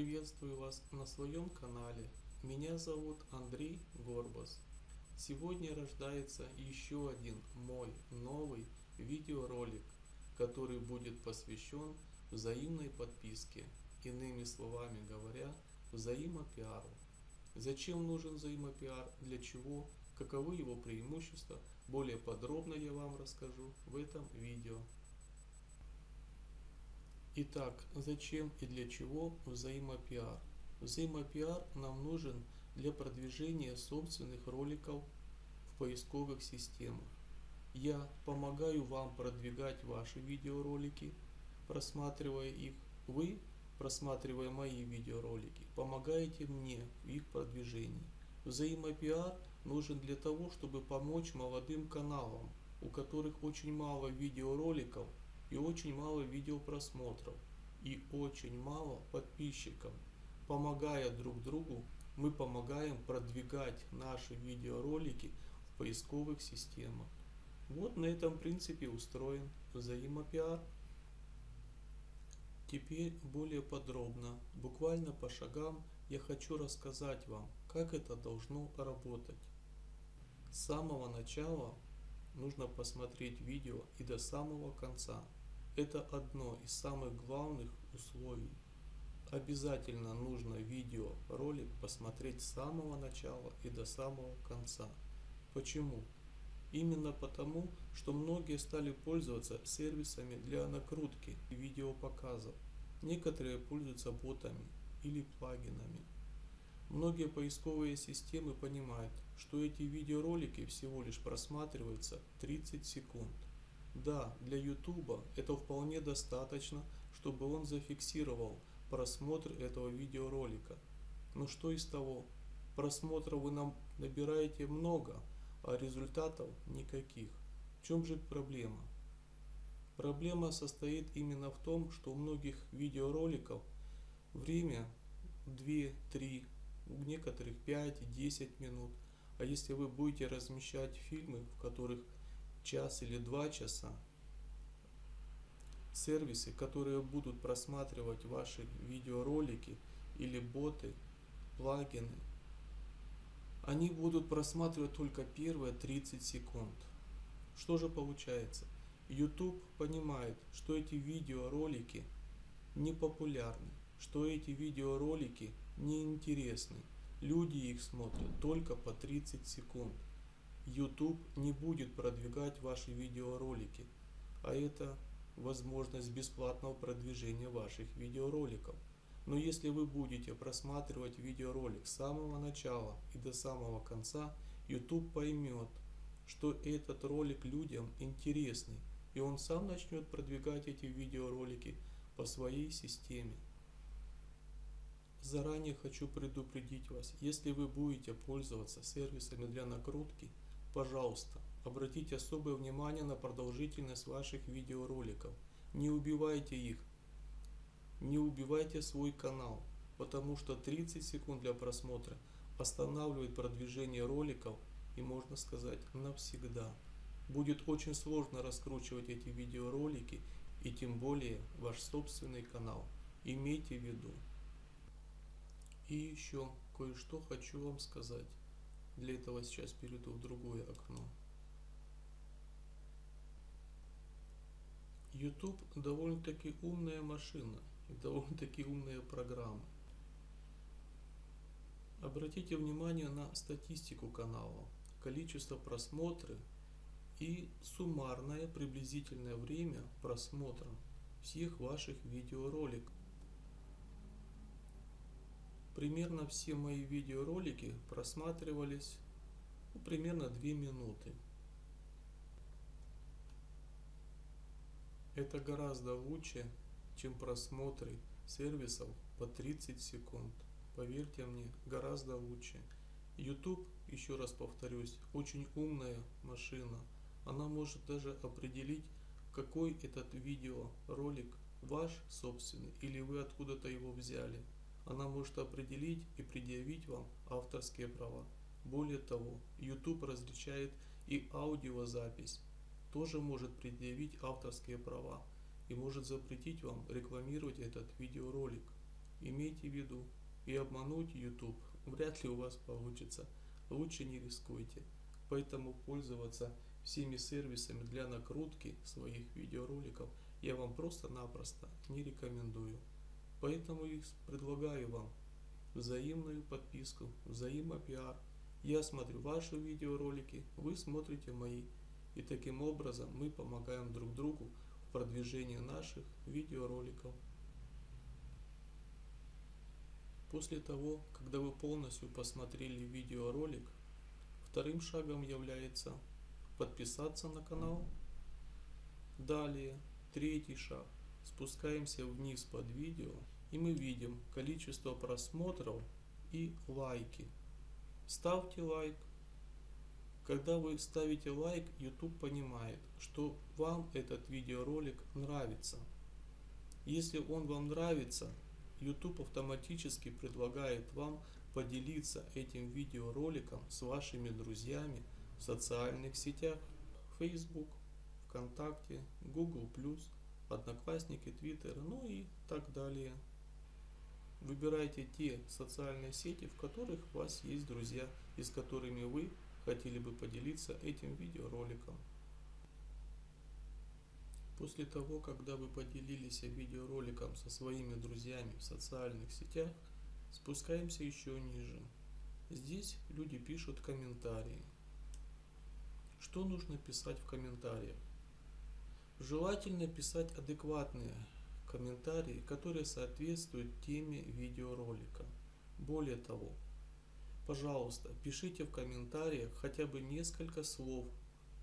Приветствую вас на своем канале. Меня зовут Андрей Горбас. Сегодня рождается еще один мой новый видеоролик, который будет посвящен взаимной подписке. Иными словами говоря, взаимопиару. Зачем нужен взаимопиар, для чего, каковы его преимущества, более подробно я вам расскажу в этом видео. Итак, зачем и для чего взаимопиар? Взаимопиар нам нужен для продвижения собственных роликов в поисковых системах. Я помогаю вам продвигать ваши видеоролики, просматривая их. Вы, просматривая мои видеоролики, помогаете мне в их продвижении. Взаимопиар нужен для того, чтобы помочь молодым каналам, у которых очень мало видеороликов и очень мало видеопросмотров и очень мало подписчиков. Помогая друг другу, мы помогаем продвигать наши видеоролики в поисковых системах. Вот на этом принципе устроен взаимопиар. Теперь более подробно, буквально по шагам, я хочу рассказать вам, как это должно работать. С самого начала нужно посмотреть видео и до самого конца. Это одно из самых главных условий. Обязательно нужно видео, ролик посмотреть с самого начала и до самого конца. Почему? Именно потому, что многие стали пользоваться сервисами для накрутки видеопоказов. Некоторые пользуются ботами или плагинами. Многие поисковые системы понимают, что эти видеоролики всего лишь просматриваются 30 секунд. Да, для YouTube это вполне достаточно, чтобы он зафиксировал просмотр этого видеоролика. Но что из того? Просмотров вы нам набираете много, а результатов никаких. В чем же проблема? Проблема состоит именно в том, что у многих видеороликов время 2-3, у некоторых 5-10 минут. А если вы будете размещать фильмы, в которых час или два часа, сервисы, которые будут просматривать ваши видеоролики или боты, плагины, они будут просматривать только первые 30 секунд. Что же получается? YouTube понимает, что эти видеоролики не популярны, что эти видеоролики не интересны. Люди их смотрят только по 30 секунд. YouTube не будет продвигать ваши видеоролики, а это возможность бесплатного продвижения ваших видеороликов. Но если вы будете просматривать видеоролик с самого начала и до самого конца, YouTube поймет, что этот ролик людям интересный, и он сам начнет продвигать эти видеоролики по своей системе. Заранее хочу предупредить вас, если вы будете пользоваться сервисами для накрутки, Пожалуйста, обратите особое внимание на продолжительность ваших видеороликов. Не убивайте их. Не убивайте свой канал, потому что 30 секунд для просмотра останавливает продвижение роликов и можно сказать навсегда. Будет очень сложно раскручивать эти видеоролики и тем более ваш собственный канал. Имейте в виду. И еще кое-что хочу вам сказать. Для этого сейчас перейду в другое окно. YouTube довольно-таки умная машина и довольно-таки умная программа. Обратите внимание на статистику канала, количество просмотров и суммарное приблизительное время просмотра всех ваших видеороликов. Примерно все мои видеоролики просматривались ну, примерно 2 минуты. Это гораздо лучше, чем просмотры сервисов по 30 секунд. Поверьте мне, гораздо лучше. YouTube, еще раз повторюсь, очень умная машина. Она может даже определить, какой этот видеоролик ваш собственный или вы откуда-то его взяли она может определить и предъявить вам авторские права. Более того, YouTube различает и аудиозапись, тоже может предъявить авторские права и может запретить вам рекламировать этот видеоролик. имейте в виду. И обмануть YouTube вряд ли у вас получится. Лучше не рискуйте. Поэтому пользоваться всеми сервисами для накрутки своих видеороликов я вам просто-напросто не рекомендую. Поэтому и предлагаю вам взаимную подписку, взаимопиар. Я смотрю ваши видеоролики, вы смотрите мои. И таким образом мы помогаем друг другу в продвижении наших видеороликов. После того, когда вы полностью посмотрели видеоролик, вторым шагом является подписаться на канал. Далее, третий шаг. Спускаемся вниз под видео и мы видим количество просмотров и лайки. Ставьте лайк. Когда вы ставите лайк, YouTube понимает, что вам этот видеоролик нравится. Если он вам нравится, YouTube автоматически предлагает вам поделиться этим видеороликом с вашими друзьями в социальных сетях Facebook, ВКонтакте, Google+, Одноклассники, Twitter, ну и так далее. Выбирайте те социальные сети, в которых у вас есть друзья и с которыми вы хотели бы поделиться этим видеороликом. После того, когда вы поделились видеороликом со своими друзьями в социальных сетях, спускаемся еще ниже. Здесь люди пишут комментарии. Что нужно писать в комментариях? Желательно писать адекватные комментарии, которые соответствуют теме видеоролика. Более того, пожалуйста, пишите в комментариях хотя бы несколько слов,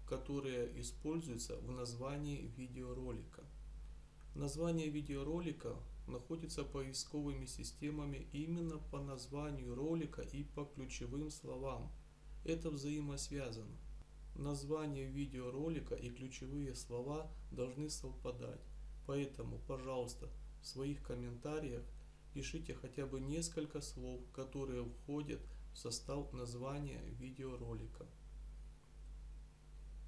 которые используются в названии видеоролика. Название видеоролика находится поисковыми системами именно по названию ролика и по ключевым словам. Это взаимосвязано. Название видеоролика и ключевые слова должны совпадать. Поэтому, пожалуйста, в своих комментариях пишите хотя бы несколько слов, которые входят в состав названия видеоролика.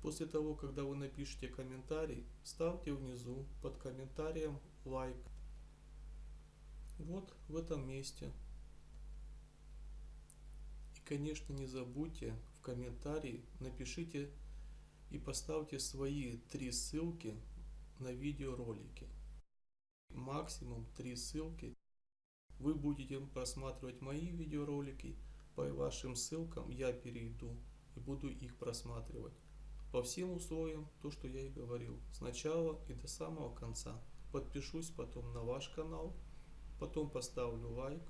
После того, когда вы напишите комментарий, ставьте внизу под комментарием лайк. Вот в этом месте. И, конечно, не забудьте в комментарии напишите и поставьте свои три ссылки на видеоролики. Максимум три ссылки. Вы будете просматривать мои видеоролики. По вашим ссылкам я перейду и буду их просматривать. По всем условиям, то что я и говорил. Сначала и до самого конца. Подпишусь потом на ваш канал. Потом поставлю лайк.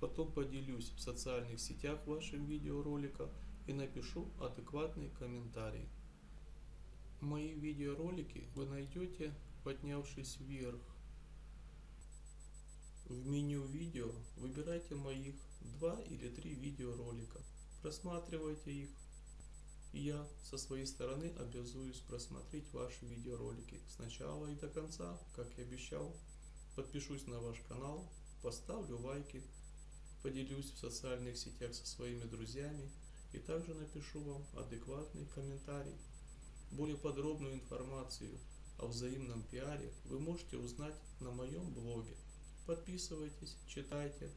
Потом поделюсь в социальных сетях вашим видеороликом и напишу адекватный комментарий. Мои видеоролики вы найдете, поднявшись вверх. В меню видео выбирайте моих два или три видеоролика. Просматривайте их. И я со своей стороны обязуюсь просмотреть ваши видеоролики с начала и до конца, как и обещал. Подпишусь на ваш канал, поставлю лайки, поделюсь в социальных сетях со своими друзьями и также напишу вам адекватный комментарий. Более подробную информацию о взаимном пиаре вы можете узнать на моем блоге. Подписывайтесь, читайте.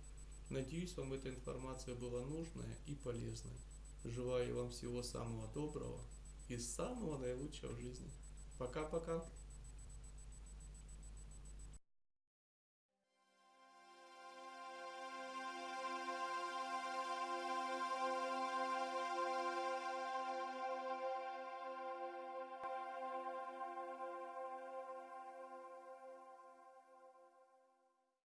Надеюсь, вам эта информация была нужная и полезная. Желаю вам всего самого доброго и самого наилучшего в жизни. Пока-пока.